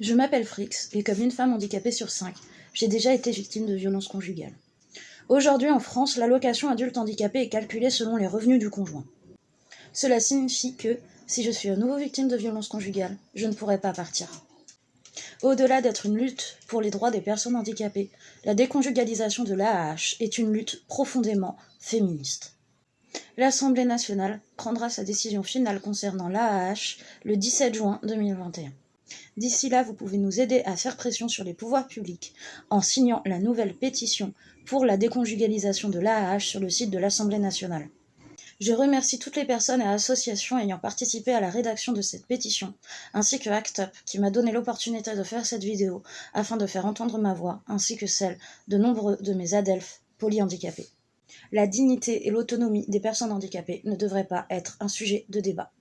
Je m'appelle Frix et comme une femme handicapée sur cinq, j'ai déjà été victime de violences conjugales. Aujourd'hui en France, l'allocation adulte handicapé est calculée selon les revenus du conjoint. Cela signifie que, si je suis à nouveau victime de violences conjugales, je ne pourrai pas partir. Au-delà d'être une lutte pour les droits des personnes handicapées, la déconjugalisation de l'AAH est une lutte profondément féministe. L'Assemblée nationale prendra sa décision finale concernant l'AAH le 17 juin 2021. D'ici là, vous pouvez nous aider à faire pression sur les pouvoirs publics en signant la nouvelle pétition pour la déconjugalisation de l'AAH sur le site de l'Assemblée nationale. Je remercie toutes les personnes et associations ayant participé à la rédaction de cette pétition, ainsi que ACT UP qui m'a donné l'opportunité de faire cette vidéo afin de faire entendre ma voix, ainsi que celle de nombreux de mes adelphes polyhandicapés. La dignité et l'autonomie des personnes handicapées ne devraient pas être un sujet de débat.